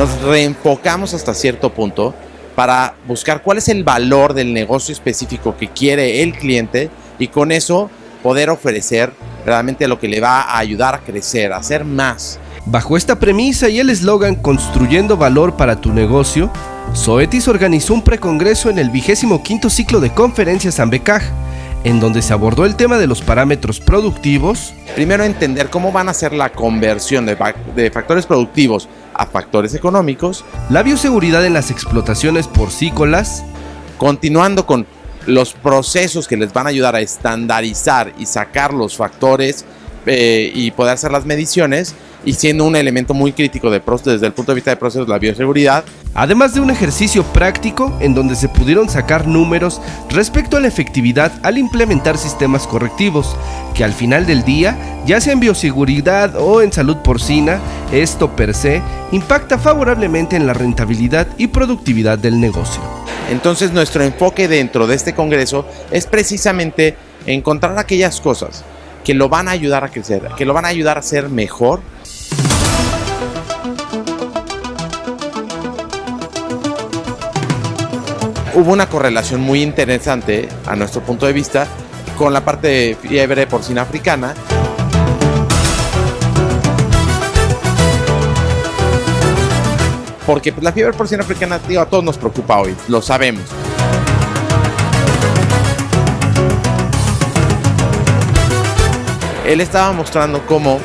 nos reenfocamos hasta cierto punto para buscar cuál es el valor del negocio específico que quiere el cliente y con eso poder ofrecer realmente lo que le va a ayudar a crecer, a hacer más. Bajo esta premisa y el eslogan Construyendo valor para tu negocio, Zoetis organizó un precongreso en el vigésimo quinto ciclo de conferencias Ambecaj, en donde se abordó el tema de los parámetros productivos. Primero entender cómo van a ser la conversión de, de factores productivos a factores económicos. La bioseguridad en las explotaciones porcícolas. Continuando con los procesos que les van a ayudar a estandarizar y sacar los factores eh, y poder hacer las mediciones y siendo un elemento muy crítico de desde el punto de vista de procesos la bioseguridad. Además de un ejercicio práctico en donde se pudieron sacar números respecto a la efectividad al implementar sistemas correctivos, que al final del día, ya sea en bioseguridad o en salud porcina, esto per se impacta favorablemente en la rentabilidad y productividad del negocio. Entonces nuestro enfoque dentro de este congreso es precisamente encontrar aquellas cosas que lo van a ayudar a crecer, que lo van a ayudar a ser mejor. Hubo una correlación muy interesante a nuestro punto de vista con la parte de fiebre porcina africana porque pues, la fiebre porcina africana a todos nos preocupa hoy, lo sabemos. Él estaba mostrando cómo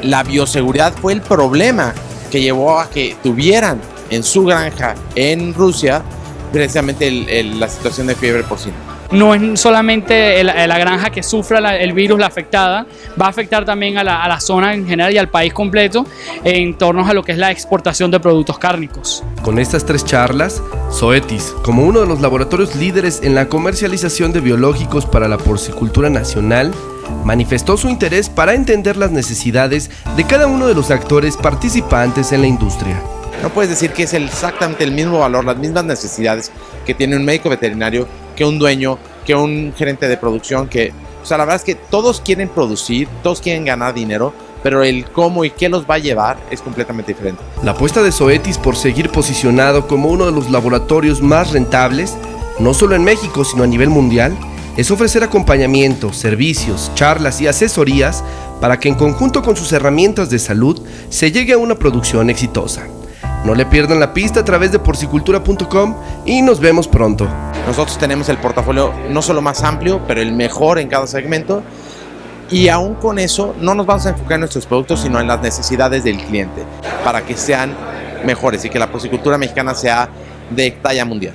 la bioseguridad fue el problema que llevó a que tuvieran en su granja en Rusia precisamente la situación de fiebre porcina no es solamente la granja que sufra el virus, la afectada, va a afectar también a la, zona en general y al país completo en torno a lo que es la exportación de productos cárnicos. Con estas tres charlas, Zoetis, como uno de los laboratorios líderes en la comercialización de biológicos para la porcicultura nacional, manifestó su interés para entender las necesidades de cada uno de los actores participantes en la industria. No puedes decir que es exactamente el mismo valor, las mismas necesidades que tiene un médico veterinario que un dueño, que un gerente de producción, que... O sea, la verdad es que todos quieren producir, todos quieren ganar dinero, pero el cómo y qué los va a llevar es completamente diferente. La apuesta de Zoetis por seguir posicionado como uno de los laboratorios más rentables, no solo en México, sino a nivel mundial, es ofrecer acompañamiento, servicios, charlas y asesorías para que en conjunto con sus herramientas de salud se llegue a una producción exitosa. No le pierdan la pista a través de porcicultura.com y nos vemos pronto. Nosotros tenemos el portafolio no solo más amplio, pero el mejor en cada segmento. Y aún con eso, no nos vamos a enfocar en nuestros productos, sino en las necesidades del cliente, para que sean mejores y que la porcicultura mexicana sea de talla mundial.